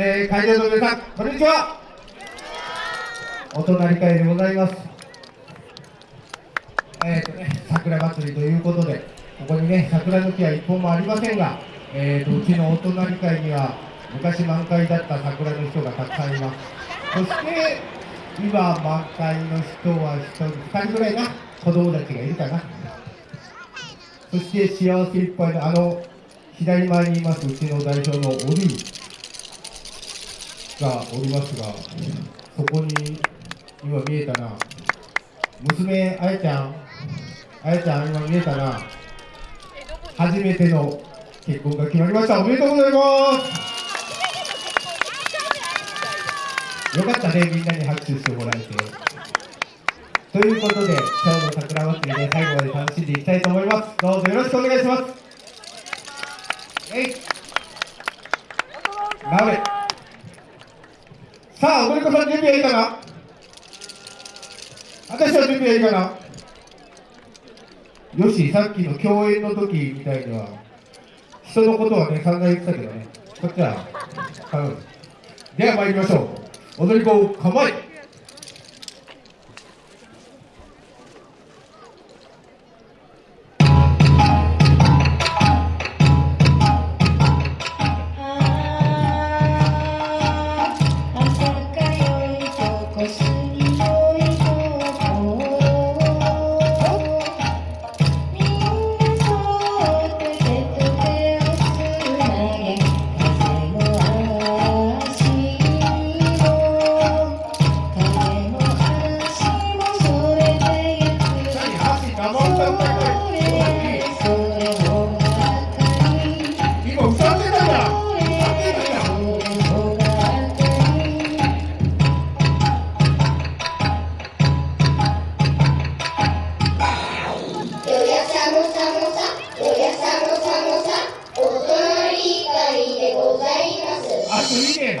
えー、会場の皆さん、こんにちは。お隣会でございます。えっ、ー、とね、桜祭りということで、ここにね、桜の木は一本もありませんが、えーと、うちのお隣会には、昔満開だった桜の人がたくさんいます。そして、今満開の人は1人、2人ぐらいな、子供たちがいるかな。そして幸せいっぱいのあの左前にいますうちの代表のオリーがおりますが、そこに今見えたな、娘、あやちゃん、あやちゃん、今見えたな、初めての結婚が決まりました、おめでとうございます。よかったね、みんなに拍手してもらえて。ということで、今日の桜祭りで最後まで楽しんでいきたいと思います。どうぞよろしくお願いします。えい。なべ。さあ、踊り子さん準備はいいかな？私は準備はいいかな？よし、さっきの共演の時みたいには、人のことはね、散々言ってたけどね、こっちは、頼む。では参りましょう。踊り子、構え。もう一度いきますそして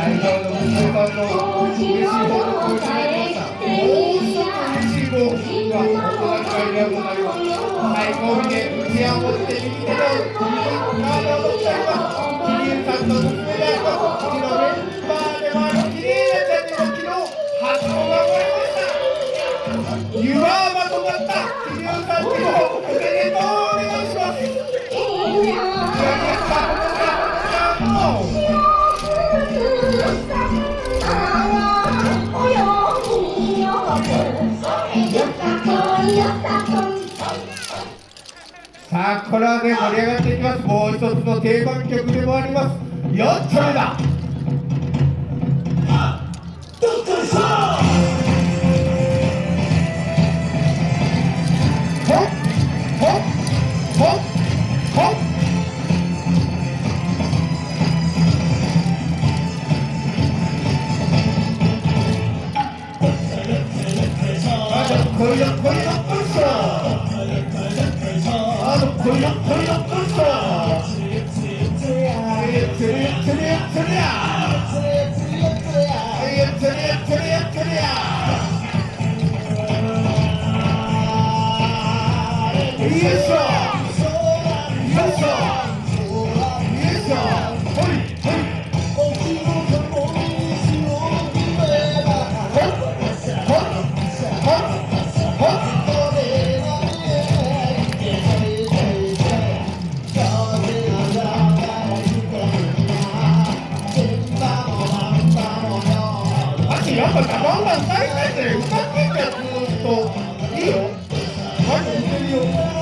ほどの娘さんの嬉しい報告をいただきましたもう一つ嬉しい報告がお隣会で行います最後尾で打ち合わせて右手でカードを取ってあります桐生さんの娘でありますうちのメンバーでもある綺麗なちゃんにも昨日初子が生まれました湯はまとまた桐生さんにもおめでとうさあこれはね盛り上がっていきます。もう一つの定番曲でもあります。4丁目だ。こい Vamos lá, vai, vai, vai, vai, vai, vai, vai, vai, vai, vai, vai, vai, vai,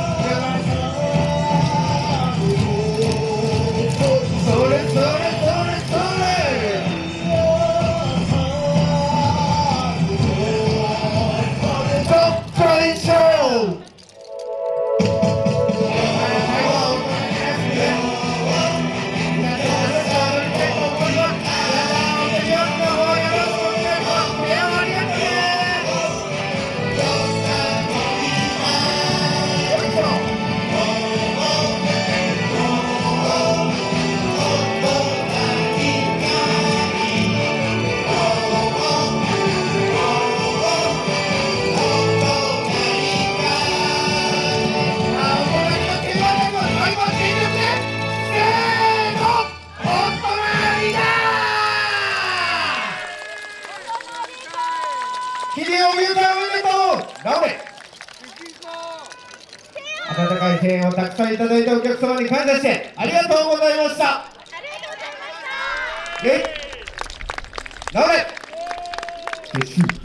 んおめでとう直れ温かい声援をたくさんいただいたお客様に感謝してありがとうございました。え直れよし